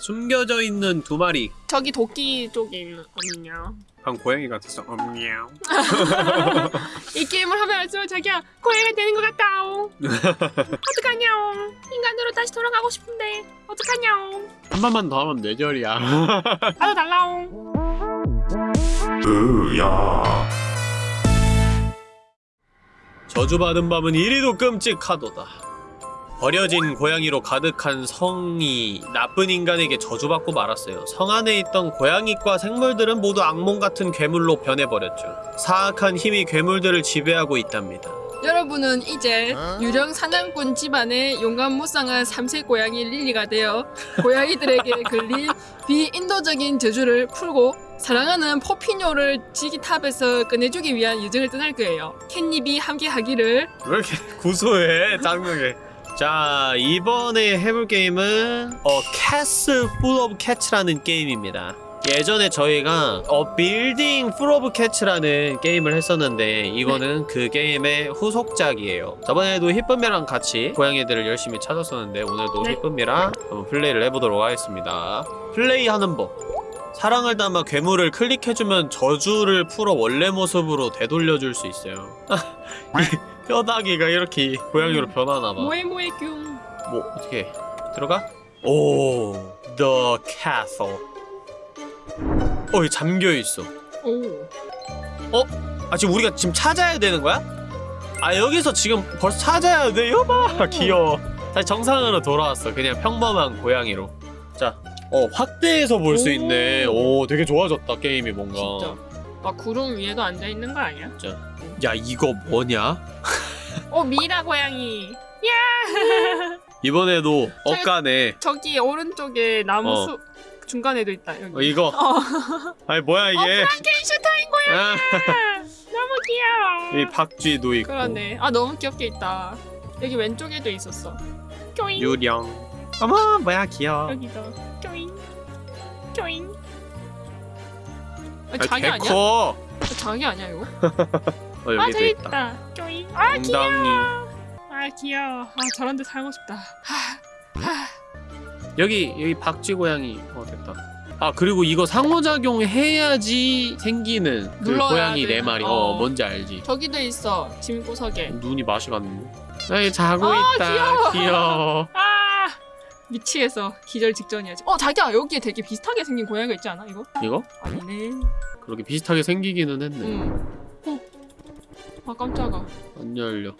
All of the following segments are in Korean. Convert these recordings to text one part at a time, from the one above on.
숨겨져 있는 두 마리 저기 도끼 쪽에 있는 언니냐. 방 고양이 같았어 엄냥 이 게임을 하면서 자기야 고양이가 되는 것 같다오. 어떡하냐오. 인간으로 다시 돌아가고 싶은데 어떡하냐오. 한 번만 더 하면 뇌절이야 나도 달라오. 저주받은 밤은 이리도 끔찍하도다 버려진 고양이로 가득한 성이 나쁜 인간에게 저주받고 말았어요. 성 안에 있던 고양이과 생물들은 모두 악몽 같은 괴물로 변해버렸죠. 사악한 힘이 괴물들을 지배하고 있답니다. 여러분은 이제 유령 사냥꾼 집안의 용감 무쌍한 삼색 고양이 릴리가 되어 고양이들에게 걸린 비인도적인 저주를 풀고 사랑하는 포피뇨를 지기탑에서 꺼내주기 위한 여정을 떠날 거예요. 캣닙이 함께 하기를 왜 이렇게 구수해 장면에 자 이번에 해볼 게임은 어 Castle Full of Cats라는 게임입니다. 예전에 저희가 어 Building Full of Cats라는 게임을 했었는데 이거는 그 게임의 후속작이에요. 저번에도 히쁨이랑 같이 고양이들을 열심히 찾았었는데 오늘도 네. 히쁨이랑 한번 플레이를 해보도록 하겠습니다. 플레이하는 법. 사랑을 담아 괴물을 클릭해주면 저주를 풀어 원래 모습으로 되돌려줄 수 있어요. 이 뼈다귀가 이렇게 고양이로 음. 변하나봐 모에 모에 뀨 뭐 어떻게 들어가? 오, the castle. 어, 여기 잠겨 있어. 오. 아 지금 우리가 지금 찾아야 되는 거야? 아 여기서 지금 벌써 찾아야 돼? 여봐, 오. 귀여워. 다시 정상으로 돌아왔어. 그냥 평범한 고양이로. 자, 어 확대해서 볼수 오. 있네. 오, 되게 좋아졌다 게임이 뭔가. 진짜. 막 구름 위에도 앉아 있는 거 아니야? 야 이거 뭐냐? 어 미라 고양이. 야. 이번에도 엇가네. 저기 오른쪽에 나무 어. 숲 중간에도 있다. 여기. 어, 이거. 어. 아니 뭐야 어 이게? 프랑켄슈타인 고양이. 아, 너무 귀여워. 이 박쥐도 있고. 그러네. 아 너무 귀엽게 있다. 여기 왼쪽에도 있었어. 껴잉. 유령. 어머 뭐야 귀여워. 여기도. 껴잉. 껴잉. 아, 아, 자기 아 니야? 개커. 아, 자기 아니야 이거? 어아 여기도 저기 있다. 있다. 아 귀여워. 아 귀여워. 아 저런 데 살고 싶다. 하. 하. 여기 여기 박쥐 고양이. 어 됐다. 아 그리고 이거 상호작용 해야지 생기는 그 고양이 네 마리. 어. 어. 뭔지 알지? 저기도 있어. 짐 구석에. 눈이 맛이 갔네. 여기 자고 아, 있다. 귀여워. 귀여워. 아 미치겠어. 기절 직전이야. 지금. 어 자기야 여기에 되게 비슷하게 생긴 고양이가 있지 않아 이거? 이거? 아니네. 그렇게 비슷하게 생기기는 했네. 응. 어. 아 깜짝아. 안 열려.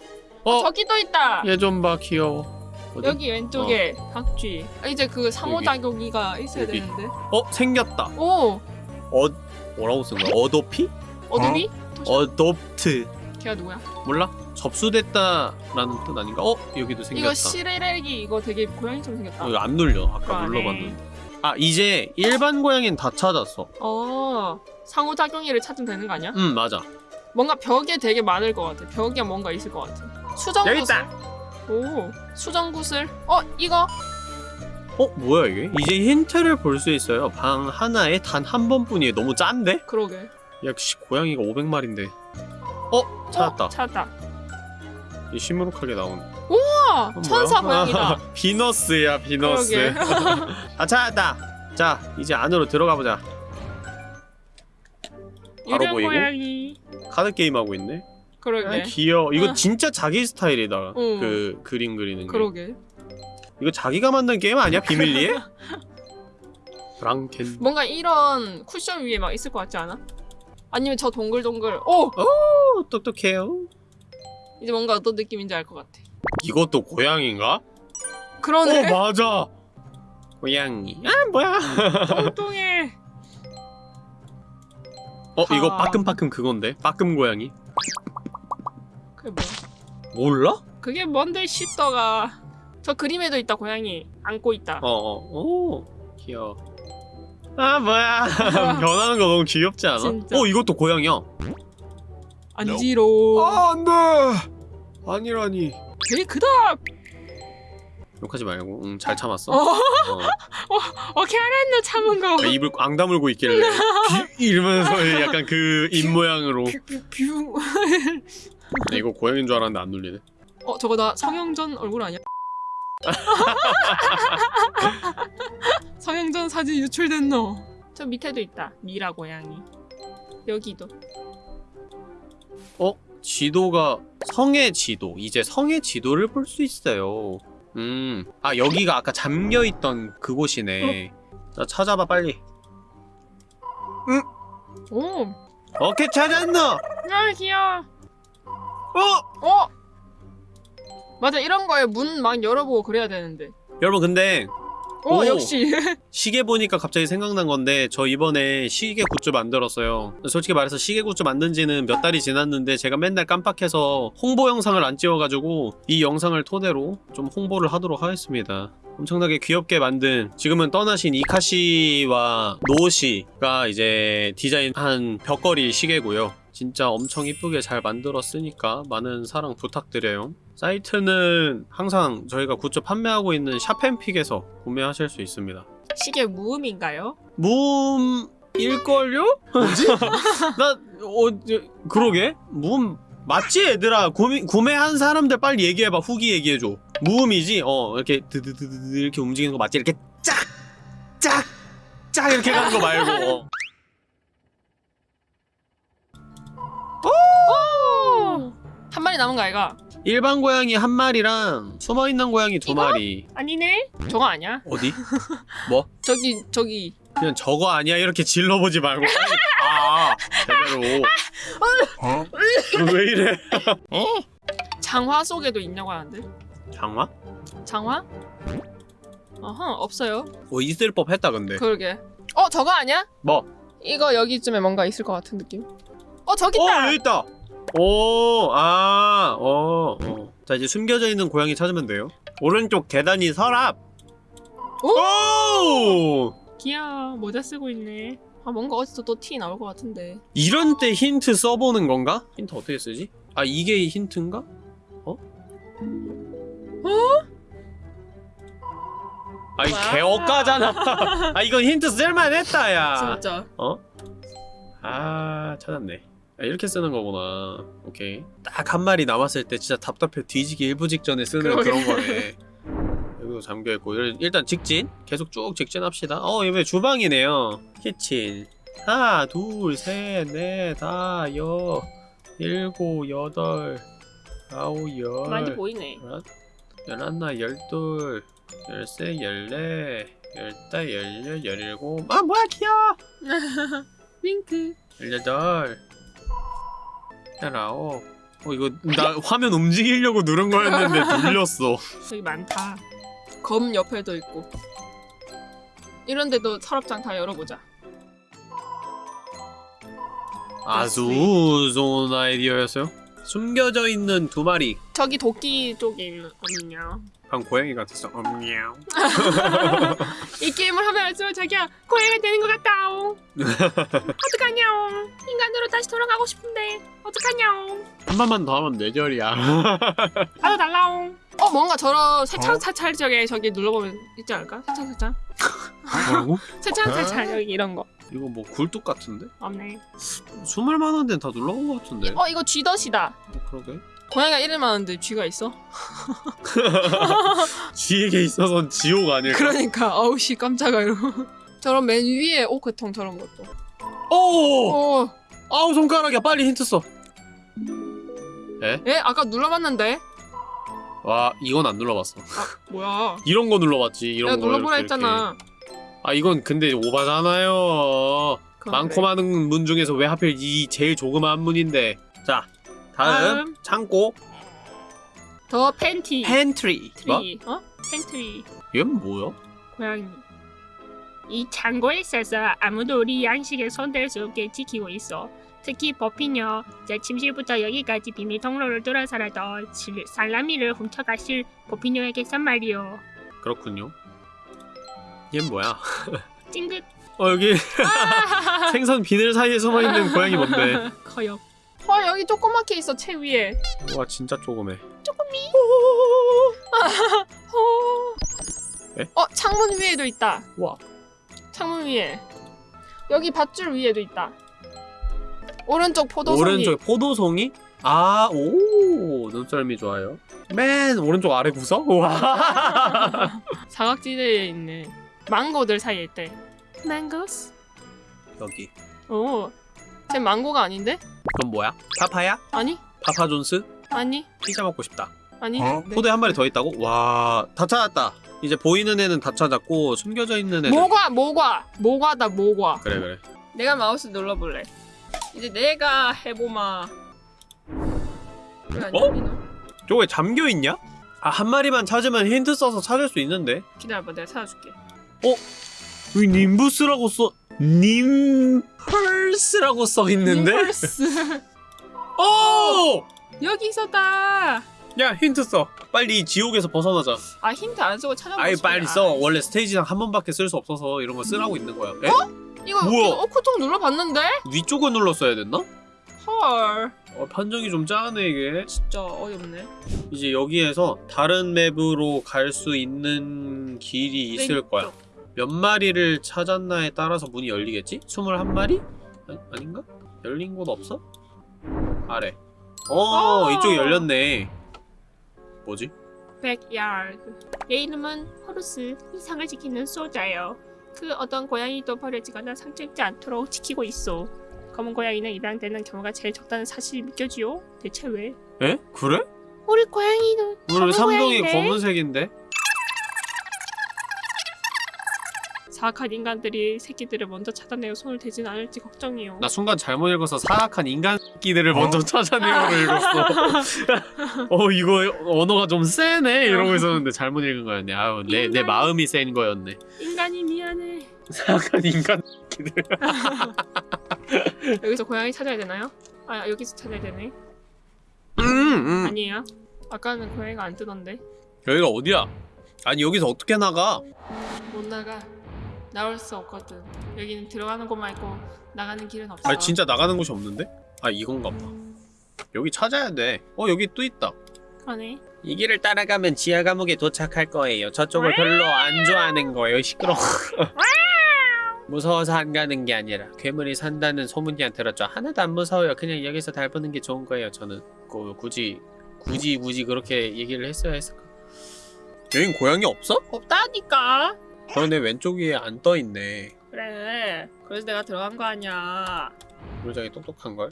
어? 저기도 있다. 얘 좀 봐 귀여워. 어디? 여기 왼쪽에 박쥐. 아, 이제 그 상호작용이가 있어야 여기. 되는데. 어 생겼다. 오 어 뭐라고 쓴 거야? 어도피? 어둠이? 어도프트. 걔가 누구야? 몰라? 접수됐다라는 뜻 아닌가? 어 여기도 생겼다. 이거 시레레기 이거 되게 고양이처럼 생겼다. 어, 이거 안 눌려. 아까. 눌러봤는데. 아 이제 일반 고양이는 다 찾았어. 어 상호작용이를 찾으면 되는 거 아니야? 응 맞아. 뭔가 벽에 되게 많을 것 같아. 벽에 뭔가 있을 것 같아. 수정구슬. 여기 있다. 오 수정구슬. 어 이거 어 뭐야 이게? 이제 힌트를 볼 수 있어요. 방 하나에 단 한 번뿐이에요. 너무 짠데? 그러게. 역시 고양이가 500마리인데. 어 찾았다. 어, 찾았다. 이 시무룩하게 나온. 우와 그건 천사? 고양이다. 비너스야 비너스. 아 찾았다. 자 이제 안으로 들어가 보자. 바로 보이고? 고양이. 카드 게임 하고 있네. 그러게. 아, 귀여워. 이거 어. 진짜 자기 스타일이다. 응. 그 그림 그리는 게. 그러게. 이거 자기가 만든 게임 아니야? 비밀리에? 프랑켄. 뭔가 이런 쿠션 위에 막 있을 것 같지 않아? 아니면 저 동글동글. 오 오, 똑똑해요. 이제 뭔가 어떤 느낌인지 알 것 같아. 이것도 고양인가? 그러네. 어 맞아. 고양이. 아 뭐야? 뚱뚱해. 어 이거 아. 빠끔빠끔 그건데. 빠끔 고양이. 그게 뭐야? 몰라? 그게 뭔데 시더가. 저 그림에도 있다 고양이 안고 있다. 어어. 오 귀여워. 아 뭐야? 변하는 거 너무 귀엽지 않아? 진짜. 어 이것도 고양이야. 안지로. 아 안돼. 아니라니. 되게 크다. 욕하지 말고. 응 잘 참았어. 어, 어. 어떻게 알았노 참은 거. 아, 입을 앙 다물고 있길래 비- 이러면서 약간 그 입 모양으로 뷰. 네, 이거 고양이인 줄 알았는데 안 눌리네 어 저거 나 성형전 얼굴 아니야? 성형전 사진 유출됐노. 저 밑에도 있다. 미라 고양이. 여기도. 어? 지도가 성의 지도. 이제 성의 지도를 볼 수 있어요. 음. 아, 여기가 아까 잠겨있던 그곳이네. 자, 찾아봐, 빨리. 오. 오케이, 찾았노! 아 귀여워. 어! 어. 맞아 이런 거에 문 막 열어보고 그래야 되는데. 여러분, 근데 오, 오. 역시. 시계 보니까 갑자기 생각난 건데 저 이번에 시계 굿즈 만들었어요 솔직히 말해서 시계 굿즈 만든 지는 몇 달이 지났는데 제가 맨날 깜빡해서 홍보 영상을 안 찍어가지고 이 영상을 토대로 좀 홍보를 하도록 하겠습니다 엄청나게 귀엽게 만든 지금은 떠나신 이카시와 노시가 이제 디자인한 벽걸이 시계고요 진짜 엄청 이쁘게 잘 만들었으니까 많은 사랑 부탁드려요 사이트는 항상 저희가 굿즈 판매하고 있는 샵앤픽에서 구매하실 수 있습니다 시계 무음인가요? 무음 일걸요? 뭐지? 나, 어, 저, 그러게? 무음, 맞지 얘들아? 구매, 구매한 사람들 빨리 얘기해봐. 후기 얘기해줘. 무음이지? 어, 이렇게 드드드드 이렇게 움직이는 거 맞지? 이렇게 짝! 짝! 짝! 이렇게 가는 거 말고. 어. 한 마리 남은 거 아이가? 일반 고양이 한 마리랑 숨어있는 고양이 두 이거? 마리. 아니네. 저거 아니야? 어디? 뭐? 저기 저기. 그냥 저거 아니야 이렇게 질러보지 말고 아 제대로 왜 이래 장화 속에도 있냐고 하는데. 장화? 장화? 어허 없어요. 어 있을 법 했다 근데 그러게. 어 저거 아니야? 뭐? 이거 여기쯤에 뭔가 있을 것 같은 느낌. 어 저기 어 있다. 여기 있다 오 아 어 어. 자 이제 숨겨져 있는 고양이 찾으면 돼요 오른쪽 계단이 서랍 오! 오 귀여워. 모자 쓰고 있네. 아 뭔가 어디서 또 티 나올 것 같은데. 이런 때 힌트 써보는 건가? 힌트 어떻게 쓰지? 아 이게 힌트인가? 어? 어? 아이 와. 개업가잖아 아 이건 힌트 쓸만했다 야 진짜. 어? 아 찾았네 아, 이렇게 쓰는 거구나. 오케이. 딱 한 마리 남았을 때 진짜 답답해. 뒤지기 일부 직전에 쓰는 그러게. 그런 거네. 여기도 잠겨있고. 일- 일단 직진. 계속 쭉 직진합시다. 어 이번에 주방이네요. 키친. 하나 둘셋넷 다섯 여 일곱 여덟 아홉 열. 많이 보이네. 열한, 열하나, 열둘, 열세, 열네, 열다, 열여, 열일곱. 아 뭐야 귀여워. 윙크. 열여덟, 열아홉. 어 이거 나 화면 움직이려고 누른 거였는데 눌렸어. 저기 많다. 검 옆에도 있고. 이런데도 서랍장 다 열어보자. 아주 좋은 아이디어였어요. 숨겨져 있는 두 마리. 저기 도끼 쪽에 있는 거든요. 방 고양이 같았어. 엄냥. 이 게임을 하면 할수록 자기야 고양이가 되는 것 같다옹. 어떡하냐옹. 인간으로 다시 돌아가고 싶은데 어떡하냐옹. 한 번만 더 하면 뇌절이야. 나도 달라옹. 어 뭔가 저런 세창 사찰 저게 저기 눌러보면 있지 않을까? 세창 사찰. 뭐라고? 세창 사찰 여기 이런 거 이거 뭐 굴뚝 같은데? 없네. 숨을 만한 데는 다 눌러본 것 같은데. 어 이거 쥐덫이다. 어, 그러게. 고양이가 이름 많은데 쥐가 있어? 지에게 있어선 지옥 아닐까? 그러니까 아우씨 깜짝아 이러고. 저런 맨 위에 오크통 저런 것도. 오! 오. 아우 손가락이야 빨리 힌트 써. 에? 아까 눌러봤는데? 와 이건 안 눌러봤어. 아 뭐야? 이런 거 눌러봤지. 이런 내가 거 눌러보라 이렇게, 했잖아. 이렇게. 아 이건 근데 오바잖아요. 많고 그래. 많은 문 중에서 왜 하필 이 제일 조그마한 문인데. 자 다음, 다음. 창고 더 팬티. 팬트리. 뭐? 트리. 어? 팬트리. 얘는 뭐야? 고양이. 이 창고에 있어서 아무도 우리 양식에 손댈 수 없게 지키고 있어. 특히 버피녀, 제 침실부터 여기까지 비밀 통로를 뚫어서라도 실- 살라미를 훔쳐가실 버피녀에게선 말이오. 그렇군요. 얘는 뭐야? 찡긋. 어 여기 아! 생선 비늘 사이에 숨어 있는 고양이 뭔데? 커요. 어 여기 조그맣게 있어 책 위에. 와 진짜 조그매. 에? 어 창문 위에도 있다. 와. 창문 위에. 여기 밧줄 위에도 있다. 오른쪽 포도송이. 오른쪽 포도송이? 아, 오, 눈썰미 좋아요. 맨 오른쪽 아래 구석? 와. 사각지대에 있네. 망고들 사이에 있대. 망고스? 여기. 오. 쟤 망고가 아닌데? 그럼 뭐야? 파파야? 아니? 파파 존스? 아니? 피자 먹고 싶다. 아니? 어? 네. 포도에 한 마리 더 있다고? 와, 다 찾았다. 이제 보이는 애는 다 찾았고 숨겨져 있는 애들. 모과 모과 모과다 모과. 그래 그래. 내가 마우스 눌러볼래. 이제 내가 해보마. 어? 저거 왜 잠겨 있냐? 아, 한 마리만 찾으면 힌트 써서 찾을 수 있는데. 기다려봐 내가 찾아줄게. 왜 님부스라고 써? 님펄스라고 써 있는데? impulse. 오! 여기 있었다. 야 힌트 써. 빨리 이 지옥에서 벗어나자. 아 힌트 안 쓰고 찾아보고 아이 싶어. 빨리 써. 원래 스테이지상 한 번밖에 쓸 수 없어서 이런 거 쓰라고 있는 거야. 에? 이거 뭐야? 그냥 오크통 눌러봤는데? 위쪽을 눌렀어야 됐나? 헐. 어, 판정이 좀 짜네 이게. 진짜 어이없네. 이제 여기에서 다른 맵으로 갈 수 있는 길이 있을 거야. 몇 마리를 찾았나에 따라서 문이 열리겠지? 21마리? 아, 아닌가? 열린 곳 없어? 아래. 어, 어. 이쪽이 열렸네. 뭐지? 백야드. 얘 이름은 호루스. 이상을 지키는 소자요. 그 어떤 고양이도 버려지거나 상처입지 않도록 지키고 있어. 검은 고양이는 입양되는 경우가 제일 적다는 사실이 믿겨지요? 대체 왜? 에? 그래? 우리 고양이는 오늘 삼동이 고양이네. 검은색인데? 사악한 인간들이 새끼들을 먼저 찾아내어 손을 대진 않을지 걱정이요. 나 순간 잘못 읽어서 사악한 인간끼들을 먼저 찾아내요를 읽었어. 어 이거 언어가 좀 세네 이러고 있었는데 잘못 읽은 거였네. 아우 내내 마음이 센 거였네. 인간이 미안해. 사악한 인간끼들. 여기서 고양이 찾아야 되나요? 아 여기서 찾아야 되네. 음, 음. 아니에요. 아까는 고양이가 안 뜨던데. 여기가 어디야? 아니 여기서 어떻게 나가? 못 나가. 나올 수 없거든. 여기는 들어가는 곳만 있고 나가는 길은 없어. 아니 진짜 나가는 곳이 없는데? 아 이건가 봐. 여기 찾아야 돼. 어 여기 또 있다. 그러네. 이 길을 따라가면 지하 감옥에 도착할 거예요. 저쪽을 별로 안 좋아하는 거예요. 시끄러. 무서워서 안 가는 게 아니라 괴물이 산다는 소문이야 들었죠. 하나도 안 무서워요. 그냥 여기서 달보는 게 좋은 거예요. 저는 그, 굳이 굳이 굳이 그렇게 얘기를 했어야 했을까? 여긴 고양이 없어? 없다니까. 그런데 왼쪽 위에 안 떠 있네. 그래. 그래서 내가 들어간 거 아니야. 물장이 똑똑한 걸.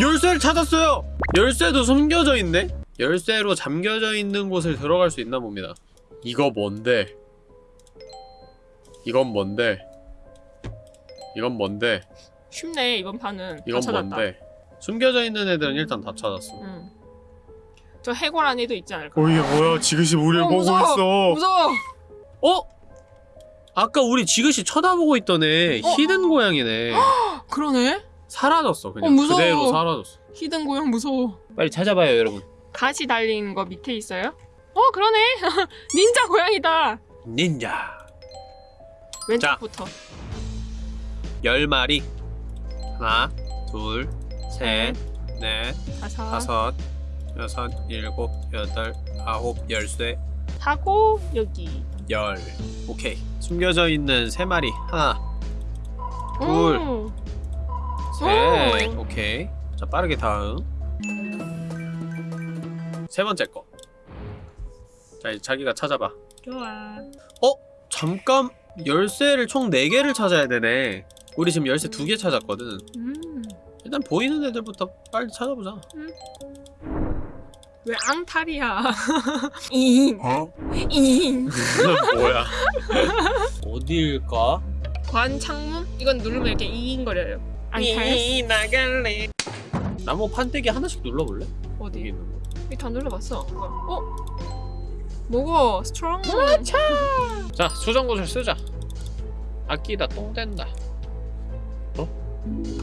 열쇠를 찾았어요. 열쇠도 숨겨져 있네. 열쇠로 잠겨져 있는 곳을 들어갈 수 있나 봅니다. 이거 뭔데? 이건 뭔데? 이건 뭔데? 쉽네 이번 판은. 다 이건. 뭔데? 숨겨져 있는 애들은 일단 다 찾았어. 응. 저 해골 안에도 있지 않을까? 어 이게 뭐야? 지그시 우리를 어, 보고 무서워. 있어. 무서워. 어? 아까 우리 지그시 쳐다보고 있던 애 어? hidden 고양이네. 그러네. 사라졌어 그냥 어, 무서워. 그대로 사라졌어. hidden 고양 무서워. 빨리 찾아봐요 여러분. 가시 달린 거 밑에 있어요? 어 그러네. 닌자 고양이다. 닌자. 왼쪽부터. 열 마리. 하나, 둘, 셋, 넷, 다섯. 다섯, 여섯, 일곱, 여덟, 아홉, 열쇠, 하고 여기. 열. 오케이. 숨겨져 있는 세 마리. 하나, 둘. 오. 셋. 오. 오케이. 자 빠르게 다음. 세 번째 거. 자 이제 자기가 찾아봐. 좋아. 잠깐 열쇠를 총 4개를 찾아야 되네. 우리 지금 열쇠 2개 찾았거든. 음. 일단 보이는 애들부터 빨리 찾아보자. 왜 앙탈이야? 잉. 어? 잉. 뭐야? 어디일까? 관 창문? 이건 누르면 이렇게 잉거려요. 앙탈? 나갈래. 나무 판때기 하나씩 눌러볼래? 여기 어디? 있는 거. 이다 눌러봤어. 어? 뭐고? Strong. 자, 수정구슬 쓰자. 아끼다 똥 된다.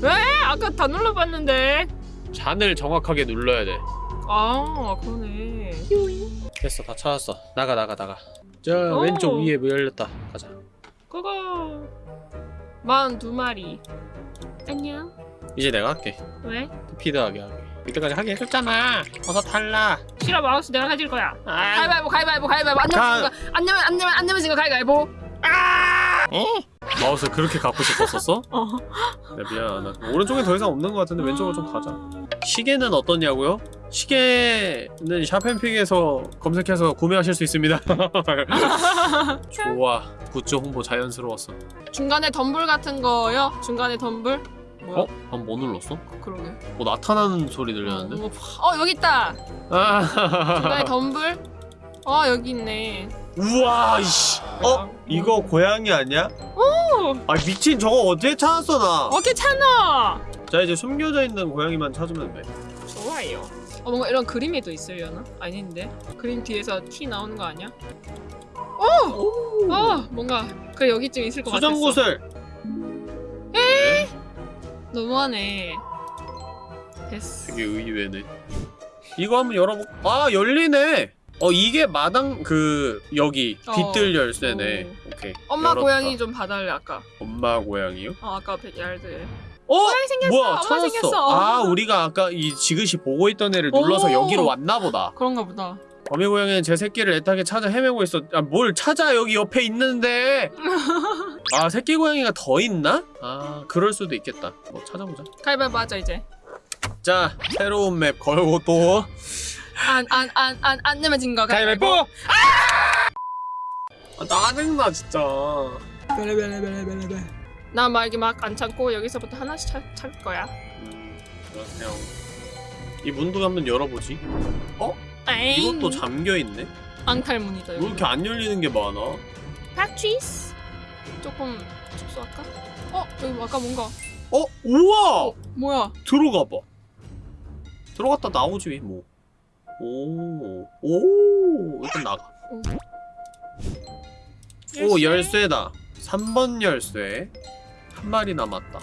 왜? 아까 다 눌러봤는데. 잔을 정확하게 눌러야 돼. 아 그러네. 됐어, 다 찾았어. 나가, 나가, 나가. 저 오. 왼쪽 위에 뭐 열렸다. 가자. 그거. 만두 마리. 안녕. 이제 내가 할게. 왜? 스피드하게 하게. 이때까지 하게 해줬잖아. 어서 탈라. 싫어 마우스 내가 가질 거야. 아, 가위바위보 가위바위보 가위바위보 안 가- 내면 안 내면 안 내면 안 내면 진거 가위바위보. 어? 마우스 그렇게 갖고 싶었었어? 어. 네, 미안. 나 오른쪽에 더 이상 없는 것 같은데 왼쪽으로 좀 가자. 시계는 어떠냐고요? 시계는 샤펜픽에서 검색해서 구매하실 수 있습니다. 좋아. 굿즈 홍보 자연스러웠어. 중간에 덤불 같은 거요? 중간에 덤불? 뭐야? 어? 방금 뭐 눌렀어? 그러게. 뭐 나타나는 소리 들렸는데? 어, 어 여기 있다. 중간에 아, 덤불? 어 여기 있네. 우와, 이씨. 어? 이거 고양이 아니야? 오! 아 미친 저거 어떻게 찾았어 나? 어떻게 찾아? 자 이제 숨겨져 있는 고양이만 찾으면 돼. 좋아요. 어 뭔가 이런 그림이 또 있으려나? 아닌데? 그림 뒤에서 티 나오는 거 아니야? 오. 어 뭔가 그 여기쯤 있을 것 같았어. 수정구슬. 너무하네. 됐어. 되게 의외네. 이거 한번 열어보. 아 열리네. 어 이게 마당 그 여기 어. 빗들 열쇠네. 오. 오케이. 엄마 열었다. 고양이 좀 봐달래 아까. 엄마 고양이요? 어 아까 백야르드. 어? 고양이 생겼어. 뭐야 찾았어. 생겼어. 아 우리가 아까 이 지그시 보고 있던 애를 눌러서 오. 여기로 왔나 보다. 그런가 보다. 어미 고양이는 제 새끼를 애타게 찾아 헤매고 있어. 아, 뭘 찾아 여기 옆에 있는데. 아 새끼 고양이가 더 있나? 아 그럴 수도 있겠다. 뭐 찾아보자. 가위바위보 하자 이제. 자 새로운 맵 걸고 또 안 안 안 안 안 내면 진거 가위바위보. 아 짜증나 진짜. 나 말기 막 안 참고 여기서부터 하나씩 찾, 찾을 거야. 음, 그러세요. 이 문도 한번 열어보지. 에잉. 이것도 잠겨 있네. 앙탈문이다 왜 여기. 이렇게 안 열리는 게 많아? 파트리스. 조금 축소할까? 어 여기 뭐 아까 뭔가. 어, 우와! 어 뭐야? 들어가 봐. 들어갔다 나오지 뭐. 오, 오, 일단 나가. 오, 열쇠다. 3번 열쇠. 한 마리 남았다.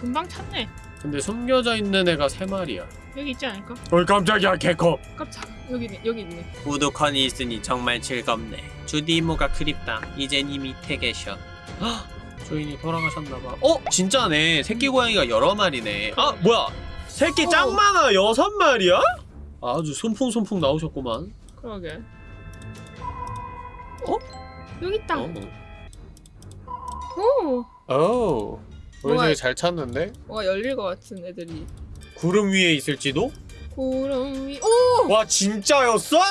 금방 찾네. 근데 숨겨져 있는 애가 세 마리야. 여기 있지 않을까? 어, 깜짝이야, 개컵. 깜짝. 여기 있네. 여기 있네. 우두컨이 있으니 정말 즐겁네. 주디 이모가 그립다. 이젠 이미 퇴계셔. 헉, 주인이 돌아가셨나봐. 어? 진짜네. 새끼 고양이가 여러 마리네. 아, 뭐야? 새끼 어. 짱 많아. 여섯 마리야? 아주 손풍손풍 나오셨구만. 그러게. 어? 여기 있다. 어. 오. 오. 우리 뭐야? 되게 잘 찾는데? 뭐가 열릴 것 같은 애들이. 구름 위에 있을지도? 구름 위. 오. 와 진짜였어? 어.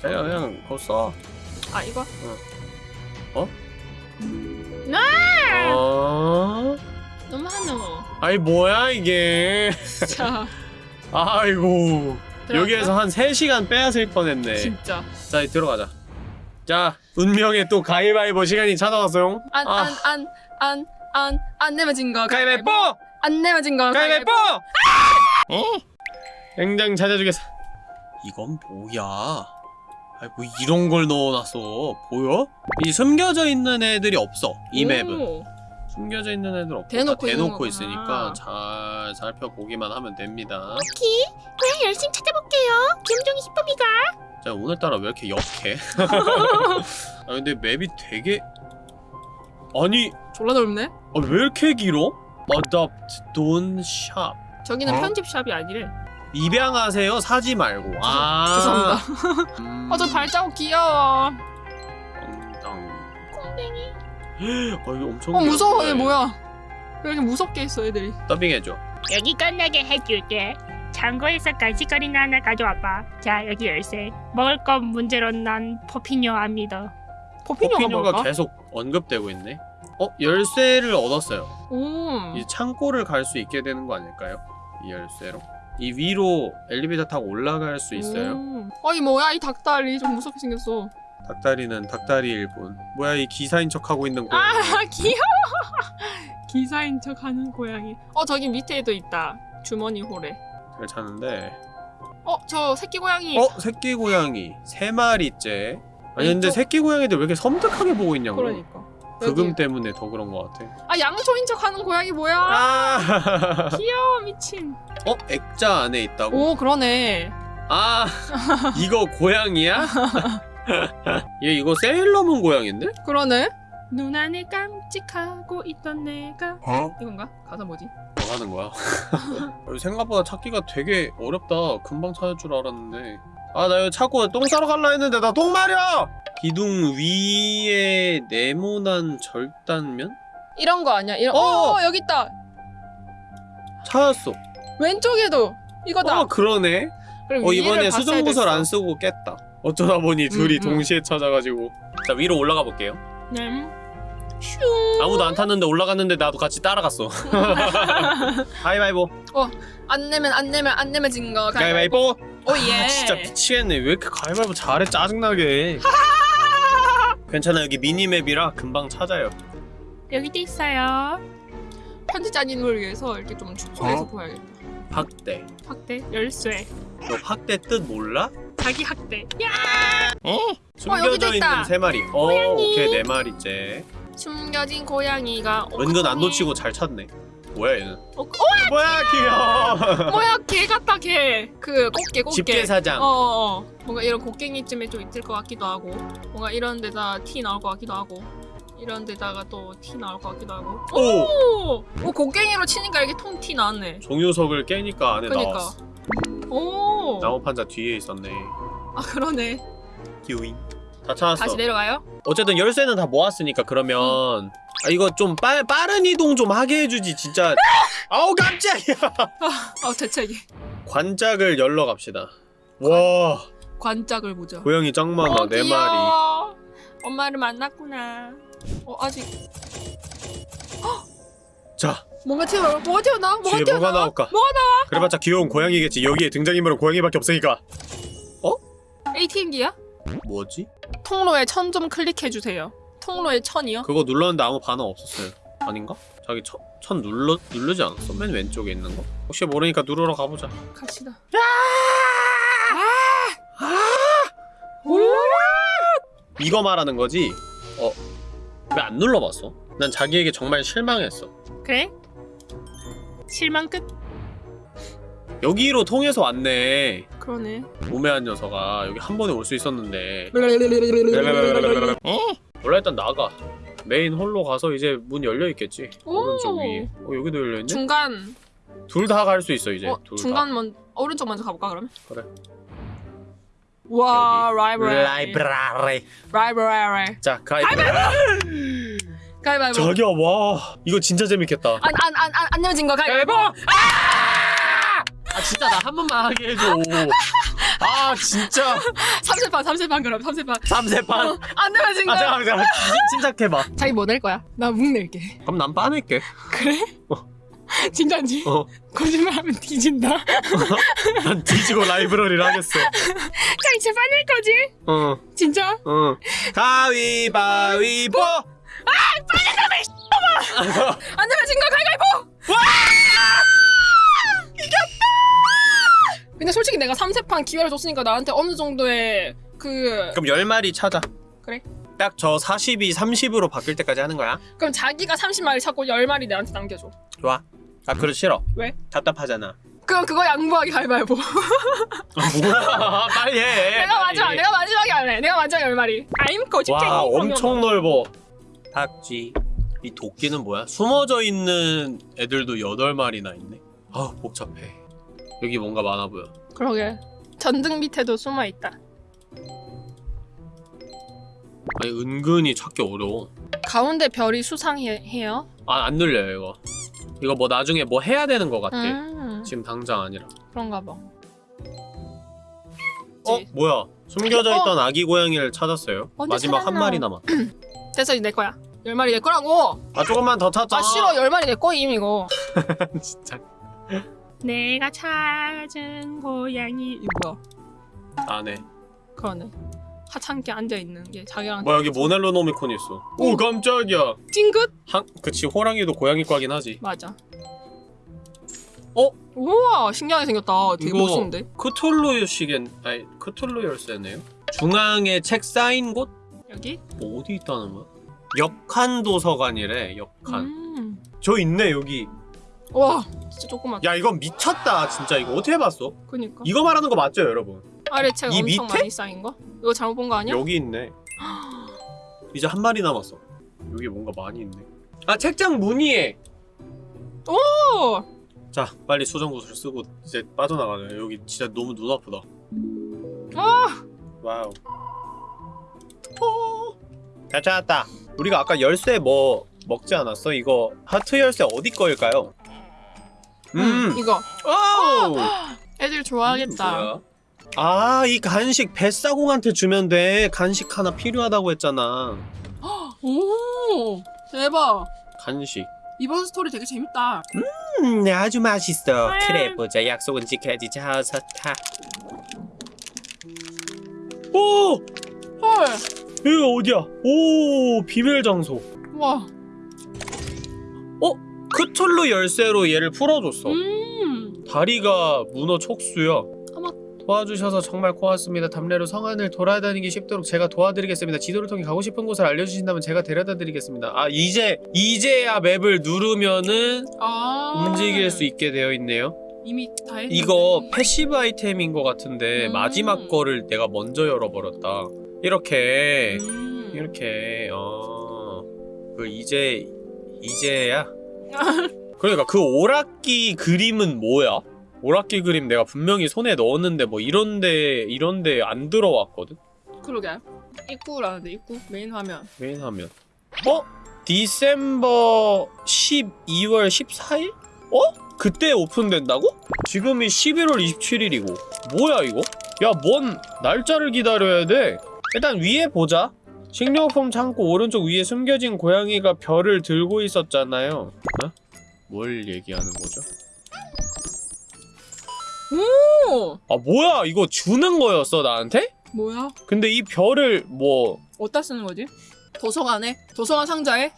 그냥 그냥 거 써. 아 이거. 어? 나. 어? 너무 하노. 아니 뭐야 이게? 자. 아이고 들어갈까? 여기에서 한 3시간 빼앗을 뻔했네 진짜. 자 이제 들어가자 자 운명의 또 가위바위보 시간이 찾아왔어요 안 안 안 안 안안 내면 진 거. 가위바위보! 안 내면 진 거. 가위바위보! 어? eng장 찾아주겠어 이건 뭐야 아이 뭐 이런 걸 넣어놨어 보여? 이 숨겨져 있는 애들이 없어 이 맵은 오. 숨겨져 있는 애들 없고 대놓고 대놓고. 있으니까 잘 살펴보기만 하면 됩니다 키. 고양 열심히 찾아볼게요. 김종이 히쁨이가. 자 오늘따라 왜 이렇게 역해? 아 근데 맵이 되게 아니 졸라 넓네. 아, 왜 이렇게 길어? Adopt, don't shop 저기는 어? 편집샵이 아니래. 입양하세요 사지 말고 아 죄송합니다. 음, 어저 발자국 귀여워. 아 이거 엄청 어 무서워. 얘 뭐야? 왜 이렇게 무섭게 했어 애들이? 더빙해줘 여기 끝나게 해줄게. 창고에서 간식거리나 하나 가져와봐. 자, 여기 열쇠. 먹을 건 문제로 난 포피뇨 압니다. 포피뇨가 포피뇨가 뭘까? 계속 언급되고 있네 어? 열쇠를 얻었어요 오. 이 창고를 갈 수 있게 되는 거 아닐까요? 이 열쇠로 이 위로 엘리베이터 타고 올라갈 수 있어요 오. 어이 뭐야 이 닭다리 좀 무섭게 생겼어. 닭다리는 닭다리일 뿐 뭐야 이 기사인 척 하고 있는 고양이 아 귀여워. 기사인 척 하는 고양이. 어 저기 밑에도 있다. 주머니 홀에. 잘 찾는데 어 저 새끼 고양이. 어? 새끼 고양이 세 마리째 아니 근데 새끼 고양이들 왜 이렇게 섬뜩하게 보고 있냐고 그러니까. 그금 여기. 때문에 더 그런 것 같아 아 양초인 척 하는 고양이 뭐야? 아 귀여워 미친. 어? 액자 안에 있다고? 오 그러네. 아 이거 고양이야? 얘 이거 세일러문 고양인데? 그러네. 눈 안에 깜찍하고 있던 내가 이건가? 가사 뭐지? 뭐 하는 거야? 생각보다 찾기가 되게 어렵다 금방 찾을 줄 알았는데 아 나 이거 찾고 똥 싸러 갈라 했는데 나 똥 마려! 기둥 위에 네모난 절단면? 이런 거 아니야? 이런. 어! 어, 여기 있다. 찾았어. 왼쪽에도 이거다. 어 그러네. 그럼 어 이번에 수정구설. 안 쓰고 깼다. 어쩌다 보니 둘이 음, 음. 동시에 찾아가지고. 자 위로 올라가 볼게요. 네. 슝. 아무도 안 탔는데 올라갔는데 나도 같이 따라갔어. 가위바위보. 안 내면 안 내면 안 내면 진 거. 가위바위보. 오 예. 아, 진짜 미치겠네. 왜 이렇게 가위바위보 잘해 짜증나게. 괜찮아 여기 미니맵이라 금방 찾아요. 여기도 있어요. 편집자 님을 위해서 이렇게 좀 축소해서 어? 보여야겠다. 학대. 학대 열쇠. 너 학대 뜻 몰라? 자기 학대. 야! 숨겨져 여기도 있다. 있는 세 마리. 어, 오케이 네 마리째. 숨겨진 고양이가. 은근 안. 놓치고 잘 찾네. 뭐야 얘는? 어, 어, 뭐야 귀여워. 뭐야 개 같다 개. 그 꽃게 꽃게. 집게 사장. 어, 어, 어. 뭔가 이런 곡괭이쯤에 좀 있을 것 같기도 하고 뭔가 이런 데다 티 나올 것 같기도 하고 이런 데다가 또 티 나올 것 같기도 하고 오. 오! 오 곡괭이로 치니까 이렇게 통 티 나왔네 종유석을 깨니까 안에 그니까 나왔어. 오! 나무판자 뒤에 있었네. 아 그러네 기우잉. 다 찾았어. 다시 내려가요? 어쨌든 열쇠는 다 모았으니까 그러면 아 이거 좀 빠, 빠른 이동 좀 하게 해주지 진짜. 아우 깜짝이야. 아 대책이 관짝을 열러 갑시다. 와 관짝을 보자 고양이 짱 많아 어, 네 마리. 귀여워. 엄마를 만났구나 어 아직 자 뭔가 튀어나와 뭐가 튀어나와? 뭐가 뒤에 뭐가 튀어나와? 나올까? 뭐가 나와? 그래봤자 귀여운 고양이겠지. 여기에 등장인물은 고양이밖에 없으니까. ATM기야? 뭐지? 통로에 천 좀 클릭해주세요 통로에 천이요? 그거 눌렀는데 아무 반응 없었어요. 아닌가? 자기 천, 천 눌러 누르지 않았어? 맨 왼쪽에 있는 거? 혹시 모르니까 누르러 가보자. 갑시다 이거 말하는 거지? 어? 왜 안 눌러봤어? 난 자기에게 정말 실망했어. 그래? 실망 끝. 여기로 통해서 왔네. 그러네 우매한 녀석아 여기 한 번에 올 수 있었는데. 몰라 일단 나가. 메인 홀로 가서 이제 문 열려 있겠지. 오. 오른쪽 위에. 어 여기도 열려 있네. 중간 둘 다 갈 수 있어 이제. 어, 둘 중간 먼 오른쪽 먼저 가볼까 그러면? 그래. 와. 라이브러리 라이브러리. 라이브러리 자 가위. 가위바위보 자기야 와 이거 진짜 재밌겠다. 안 안 안 안 내면 진거 가위바위보 아 진짜 나 한 번만 하게 해줘. 아 진짜 3세판 3세판 그럼 3세판 삼세판. 안 내면 진거 아 잠깐만 잠깐만 침착해봐. 자기 뭐 낼 거야? 나묵 낼게 그럼 난 빠낼게. 그래? 진짜지? 어. 거짓말하면 뒤진다 난 뒤지고 라이브러리를 하겠어. 자기 제 빠낼 거지? 어, 진짜? 어. 가위바위보. 안 내면 진거 가위바위보 근데 솔직히 내가 3세판 기회를 줬으니까 나한테 어느 정도의 그 그럼 열 마리 찾아. 그래. 딱 저 40이 30으로 바뀔 때까지 하는 거야. 그럼 자기가 30마리 찾고 10마리 내한테 남겨줘 좋아. 아 그거 싫어. 왜? 답답하잖아. 그럼 그거 양보하기 가위바위보 아, 뭐야? 빨리 해. 내가 빨리. 마지막 내가 마지막에 할래 내가 마지막에 10마리 아임 거짓쟁이. 와 엄청 넓어. 박쥐. 이 도끼는 뭐야? 숨어져 있는 애들도 8마리나 있네. 아 복잡해. 여기 뭔가 많아 보여. 그러게 전등 밑에도 숨어있다 아니 은근히 찾기 어려워. 가운데 별이 수상해요 아 안 눌려요 이거. 이거 뭐 나중에 뭐 해야 되는 것 같아. 음 지금 당장 아니라. 그런가 봐 어 뭐야? 숨겨져 어? 있던 아기 고양이를 찾았어요. 마지막 한 찾았나? 마리 남았. 됐어 이제 내 거야 10마리 내 거라고 아 조금만 더 찾자. 아 싫어 10마리 내 거임 이거 진짜. 내가 찾은 고양이. 이거 안해. 그러네 하찮게 앉아있는 게 자기랑 뭐 여기 모넬로노미콘 있어. 오 깜짝이야. 찡긋? 한 그치 호랑이도 고양이 과긴 하지. 맞아 어? 우와 신기하게 생겼다 되게 이거 멋있는데 크툴루 시겐 아니 크툴루 열쇠네요. 중앙에 책 쌓인 곳? 여기? 뭐 어디 있다는 거야? 역한 도서관이래. 역한. 음. 저 있네 여기. 와 진짜 조그맣다 야 이건 미쳤다 진짜 이거 어떻게 봤어? 그니까 이거 말하는 거 맞죠 여러분? 아래 책이 엄청 밑에? 많이 쌓인 거? 이거 잘못 본 거 아니야? 여기 있네. 이제 한 마리 남았어. 여기 뭔가 많이 있네. 아 책장 무늬에. 오! 자 빨리 수정구슬 쓰고 이제 빠져나가자. 여기 진짜 너무 눈 아프다. 아! 와우. 오. 잘 찾았다. 우리가 아까 열쇠 뭐 먹지 않았어? 이거 하트 열쇠 어디 거일까요? 음. 이거 오! 애들 좋아하겠다. 아, 이 간식 뱃사공한테 주면 돼. 간식 하나 필요하다고 했잖아. 오 대박. 간식. 이번 스토리 되게 재밌다. 음, 아주 맛있어. 음. 그래 보자. 약속은 지켜야지. 자, 자, 타. 오! 헐. 여기가 어디야? 오, 비밀 장소. 와. 크툴루 열쇠로 얘를 풀어줬어. 음. 다리가 문어 촉수야. 도와주셔서 정말 고맙습니다. 답례로 성안을 돌아다니기 쉽도록 제가 도와드리겠습니다. 지도를 통해 가고 싶은 곳을 알려주신다면 제가 데려다 드리겠습니다. 아 이제 이제야 map을 누르면은 아. 움직일 수 있게 되어 있네요. 이미 다 했는데. 이거 passive 아이템인 것 같은데 음. 마지막 거를 내가 먼저 열어버렸다. 이렇게 음. 이렇게 어그 이제 이제야 그러니까 그 오락기 그림은 뭐야? 오락기 그림 내가 분명히 손에 넣었는데 뭐 이런데 이런데 안 들어왔거든. 그러게. 입구라는데 입구 메인 화면. 메인 화면. 어? December 12월 14일? 어? 그때 오픈된다고? 지금이 11월 27일이고 뭐야 이거? 야 뭔 날짜를 기다려야 돼? 일단 위에 보자 식료품 창고 오른쪽 위에 숨겨진 고양이가 별을 들고 있었잖아요 어? 뭘 얘기하는 거죠? 오. 아 뭐야 이거 주는 거였어 나한테? 뭐야? 근데 이 별을 뭐 어디다 쓰는 거지? 도서관에? 도서관 상자에?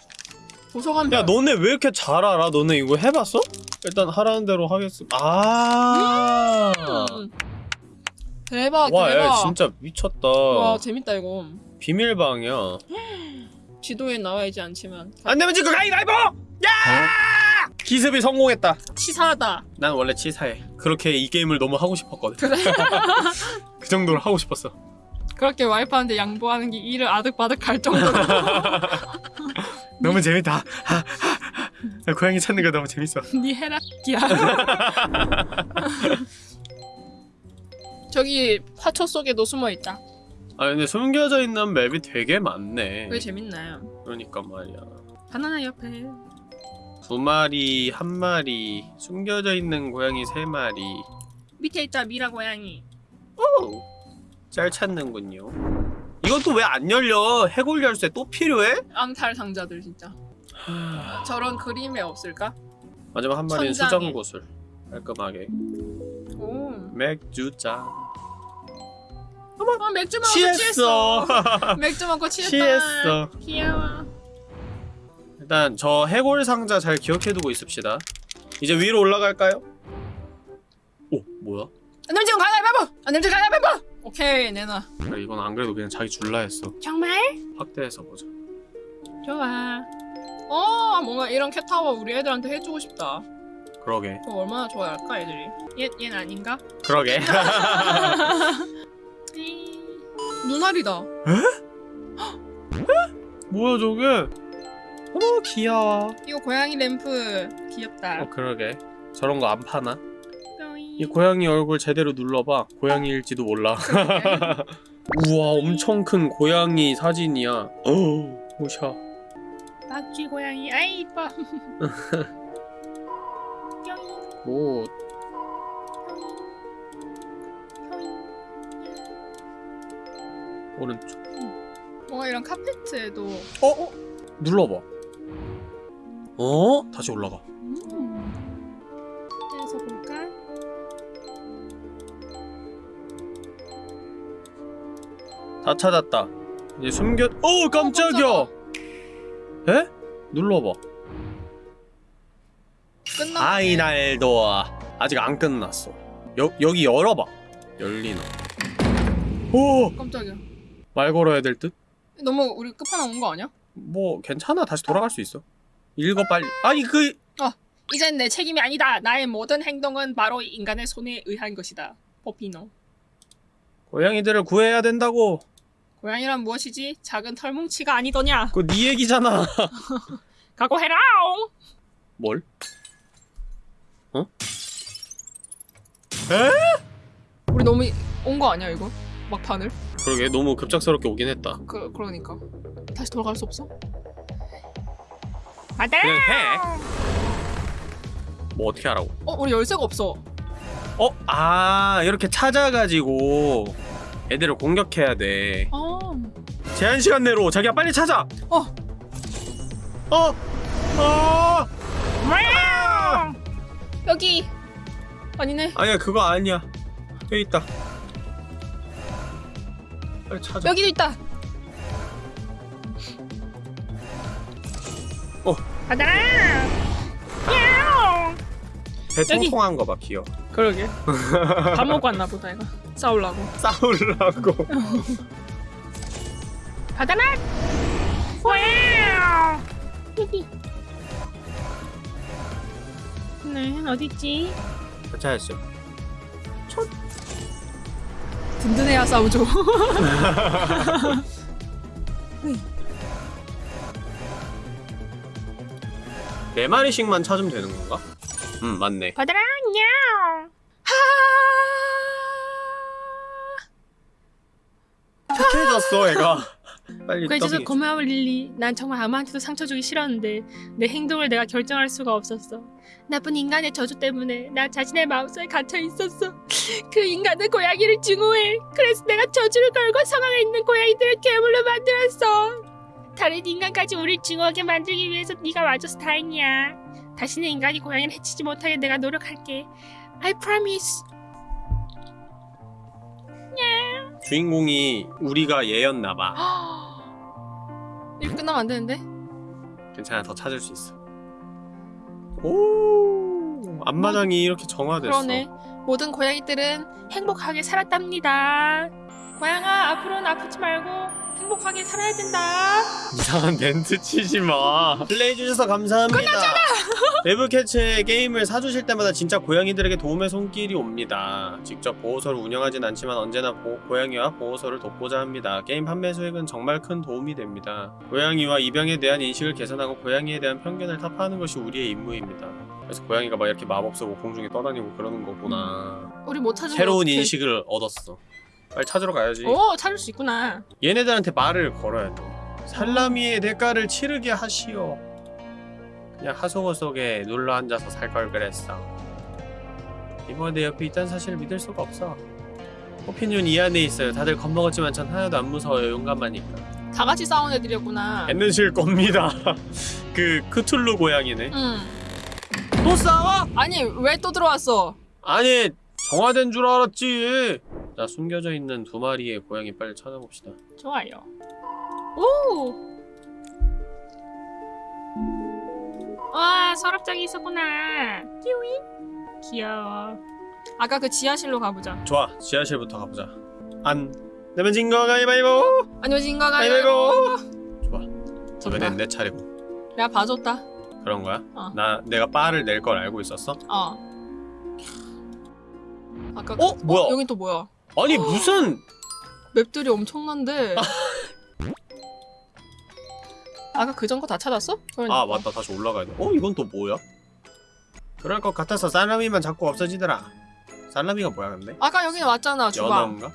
도서관 야 별. 너네 왜 이렇게 잘 알아? 너네 이거 해봤어? 일단 하라는 대로 하겠습니다. 아. 음. 대박 와, 대박. 야, 진짜 미쳤다. 와 재밌다 이거. 비밀방이야. 지도에 나와 있지 않지만 안 되면 지금 가위바위보! 야! 기습이 성공했다. 치사하다. 난 원래 치사해. 그렇게 이 게임을 너무 하고 싶었거든. 그래? 그 정도로 하고 싶었어. 그렇게 와이프한테 양보하는 게 일을 아득바득 할 정도로. 너무 재밌다. 고양이 찾는 거 너무 재밌어. 네 해라기야. 저기 화초 속에도 숨어 있다. 아 근데 숨겨져 있는 맵이 되게 많네. 그게 재밌나요? 그러니까 말이야. 바나나 옆에. 두 마리, 한 마리, 숨겨져 있는 고양이 세 마리. 밑에 있다 미라 고양이. 오, 잘 찾는군요. 이것도 왜 안 열려? 해골 열쇠 또 필요해? 앙탈 상자들 진짜. 저런 그림에 없을까? 마지막 한 마리는 천장에. 수정 구슬. 깔끔하게. 오. 맥주 짠. 어 맥주 먹고 취했어. 취했어. 맥주 먹고 취했다. 취했어. 귀여워. 일단 저 해골 상자 잘 기억해두고 있읍시다. 이제 위로 올라갈까요? 오 뭐야? 안 냄새 가위바위보. 안 냄새 가위바위보. 오케이 내놔. 그래 이건 안 그래도 그냥 자기 줄라 했어. 정말? 확대해서 보자. 좋아. 어 뭔가 이런 캣타워 우리 애들한테 해주고 싶다. 그러게. 그거 얼마나 좋아할까 애들이. 얘 얘는 아닌가? 그러게. 눈알이다. 뭐야 저게? 어머 귀여워. 이거 고양이 램프 귀엽다. 어 그러게. 저런 거 안 파나? 이 고양이 얼굴 제대로 눌러봐. 고양이일지도 몰라. 우와 엄청 큰 고양이 사진이야. 어 오샤. 낙지 고양이 아이 이뻐 오 오른쪽. 뭔가 이런 카페트에도 어? 어? 눌러봐. 어? 다시 올라가. 음. 해서 볼까? 다 찾았다. 이제 숨겨. 어 깜짝이야. 에? 눌러봐. 끝나. 아이날도 아직 안 끝났어. 여 여기 열어봐. 열리나. 오! 깜짝이야. 말 걸어야 될 듯? 너무 우리 끝판왕 온 거 아니야? 뭐 괜찮아. 다시 돌아갈 수 있어. 읽어 빨리. 아니 그 이젠 내 책임이 아니다. 나의 모든 행동은 바로 인간의 손에 의한 것이다. 포피노. 고양이들을 구해야 된다고. 고양이란 무엇이지? 작은 털뭉치가 아니더냐? 그거 네 얘기잖아. 각오해라. 뭘? 어? 우리 너무 온 거 아니야 이거? 막판을? 그러게 너무 급작스럽게 오긴 했다. 그 그러니까 다시 돌아갈 수 없어? 받아라. 그냥 해. 뭐 어떻게 하라고? 어 우리 열쇠가 없어. 어? 아 이렇게 찾아가지고 애들을 공격해야 돼 어. 제한 시간 내로 자기가 빨리 찾아 어. 어? 어? 뭐야? 여기 아니네. 아니야 그거 아니야 여기 있다 빨리 찾아 여기도 있다. 받아라. 야옹. 배 여기. 통통한 거 봐 귀여워 그러게. 밥 먹고 왔나 보다 이거. 싸우려고. 싸우려고 받아라. 와우. 여기. 네, 어디 있지? 찾았어 든든해야 싸우죠. 네 마리씩만 찾으면 되는 건가? 음 맞네 받아라. 야옹. 착해졌어 애가 빨리 그래서 떡이 고마워 릴리. 난 정말 아무한테도 상처 주기 싫었는데 내 행동을 내가 결정할 수가 없었어. 나쁜 인간의 저주 때문에 나 자신의 마음속에 갇혀 있었어. 그 인간은 고양이를 증오해. 그래서 내가 저주를 걸고 상황에 있는 고양이들을 괴물로 만들었어. 다른 인간까지 우릴 증오하게 만들기 위해서 네가 와줘서 다행이야. 다시는 인간이 고양이를 해치지 못하게 내가 노력할게. I promise. 주인공이 우리가 얘였나봐 이렇게 끝나면 안 되는데? 괜찮아 더 찾을 수 있어 오 앞마당이 이렇게 정화됐어 그러네. 모든 고양이들은 행복하게 살았답니다. 고양아, 앞으로는 아프지 말고 행복하게 살아야 된다. 이상한 멘트 치지 마. 플레이해주셔서 감사합니다. 끝났잖아! 웨브캐츠의 게임을 사주실 때마다 진짜 고양이들에게 도움의 손길이 옵니다. 직접 보호소를 운영하진 않지만 언제나 보- 고양이와 보호소를 돕고자 합니다. 게임 판매 수익은 정말 큰 도움이 됩니다. 고양이와 입양에 대한 인식을 개선하고 고양이에 대한 편견을 타파하는 것이 우리의 임무입니다. 그래서 고양이가 막 이렇게 마법 쓰고 공중에 떠다니고 그러는 거구나. 우리 못 찾으면 새로운. 인식을 얻었어. 빨리 찾으러 가야지. 오 찾을 수 있구나. 얘네들한테 말을 걸어야 돼. 살라미의 대가를 치르게 하시오. 그냥 하소거 속에 눌러 앉아서 살 걸 그랬어. 이번에 내 옆에 있다는 사실을 믿을 수가 없어. 오피니온 이 안에 있어요. 다들 겁먹었지만 전 하나도 안 무서워요. 용감하니까. 다 같이 싸운 애들이었구나. 엔드실 겁니다. 그 크툴루 고양이네. 응. 또 싸워? 아니 왜 또 들어왔어? 아니 정화된 줄 알았지. 자 숨겨져 있는 두 마리의 고양이 빨리 찾아봅시다. 좋아요. 오! 와, 서랍장이 있었구나. 띠우잉. 귀여워. 아까 그 지하실로 가보자. 좋아 지하실부터 가보자. 안 내면 진거 가위바위보. 안녕하신가 가위바위보. 가요. 좋아. 이번엔 내 차례고. 내가 봐줬다. 그런 거야? 어. 나 내가 바를 낼 걸 알고 있었어? 어. 아까 어? 뭐야? 여긴 또 뭐야? 아니 무슨 맵들이 엄청난데. 아까 그전 거 다 찾았어? 그러니까. 아 맞다 다시 올라가야 돼. 어 이건 또 뭐야? 그럴 것 같아서 살라미만 자꾸 없어지더라. 살라미가 뭐야 근데? 아까 여기 왔잖아 주방. 연어인가?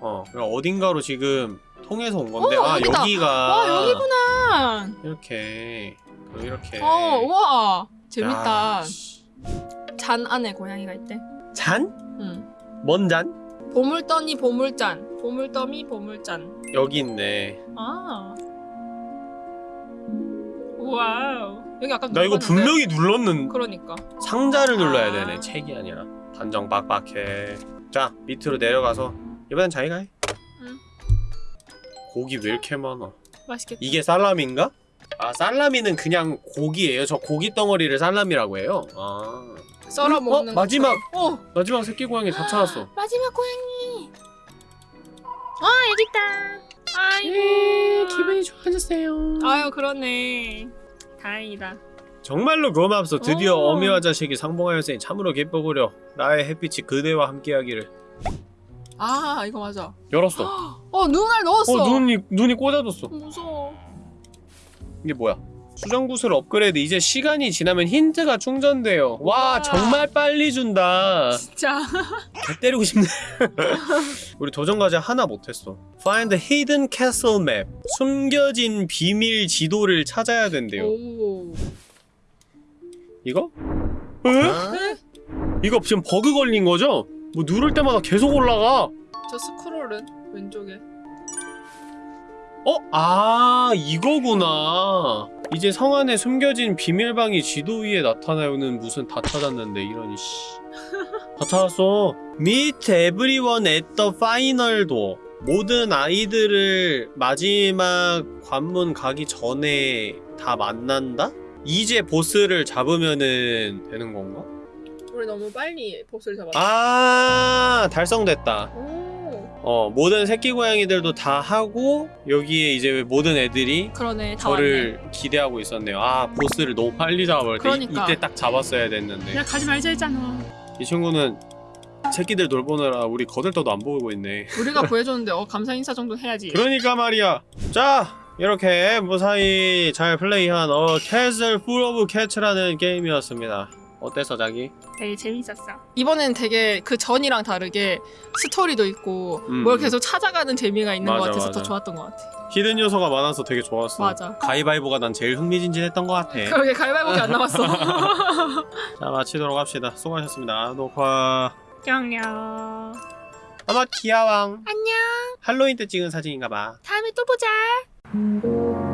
어 그러니까 어딘가로 지금 통해서 온 건데 어, 아 여기다. 여기가 와 여기구나. 이렇게 이렇게 어 우와 재밌다. 야, 씨. 잔 안에 고양이가 있대. 잔? 응. 뭔 잔? 보물더미 보물잔. 보물더미 보물잔. 여기 있네. 아 와우. 여기 아까 나 이거 눌렀는데? 분명히 눌렀는 그러니까. 상자를 눌러야 아. 되네 책이 아니라 단정 빡빡해 자 밑으로 내려가서 이번엔 자기가 해 응. 고기 왜 이렇게 많아 맛있겠다. 이게 살라미인가? 아 살라미는 그냥 고기예요 저 고기 덩어리를 살라미라고 해요 아 썰어 어? 먹는. 마지막! 어 마지막 새끼 고양이 다 찾았어 마지막 고양이. 아, 여기 있다. 아이고. 예, 좋아졌어요 아유 그러네. 다행이다. 정말로 고맙소 드디어 오. 어미와 자식이 상봉하였으니 참으로 기뻐보려 나의 햇빛이 그대와 함께하기를 아 이거 맞아. 열었어 어 눈알 넣었어. 어 눈이 눈이 꽂아졌어 무서워. 이게 뭐야? 수정구슬 업그레이드 이제 시간이 지나면 힌트가 충전돼요. 와 와. 정말 빨리 준다. 진짜. 개 때리고 싶네. 우리 도전 과제 하나 못했어. Find hidden castle map. 숨겨진 비밀 지도를 찾아야 된대요. 오. 이거? 에? 이거 지금 버그 걸린 거죠? 뭐 누를 때마다 계속 올라가. 저 스크롤은 왼쪽에. 어? 아 이거구나. 이제 성 안에 숨겨진 비밀방이 지도 위에 나타나요는 무슨 다 찾았는데 이런 씨. 다 찾았어. Meet everyone at the final door. 모든 아이들을 마지막 관문 가기 전에 다 만난다? 이제 보스를 잡으면은 되는 건가? 우리 너무 빨리 보스를 잡았어. 아 달성됐다. 오. 어 모든 새끼 고양이들도 다 하고 여기에 이제 모든 애들이 그러네. 다 저를 기대하고 있었네요. 아 보스를 너무 빨리 잡아버렸다. 그러니까. 이, 이때 딱 잡았어야 됐는데 야 가지 말자 했잖아. 이 친구는 새끼들 돌보느라 우리 거들떠도 안 보고 있네. 우리가 구해줬는데 어 감사 인사 정도 해야지. 그러니까 말이야. 자 이렇게 무사히 잘 플레이한 어 Castle Full of Cats라는 게임이었습니다. 어땠어 자기? 되게 재밌었어. 이번엔 되게 그 전이랑 다르게 스토리도 있고 음, 뭘 음. 계속 찾아가는 재미가 있는 맞아, 것 같아서 맞아. 더 좋았던 것 같아. hidden 요소가 많아서 되게 좋았어. 맞아. 가위바위보가 난 제일 흥미진진했던 것 같아. 그러게 가위바위보기 안 남았어. 자 마치도록 합시다. 수고하셨습니다. 녹화. 뿅뿅. 어머 귀여왕. 안녕. 할로윈 때 찍은 사진인가 봐. 다음에 또 보자.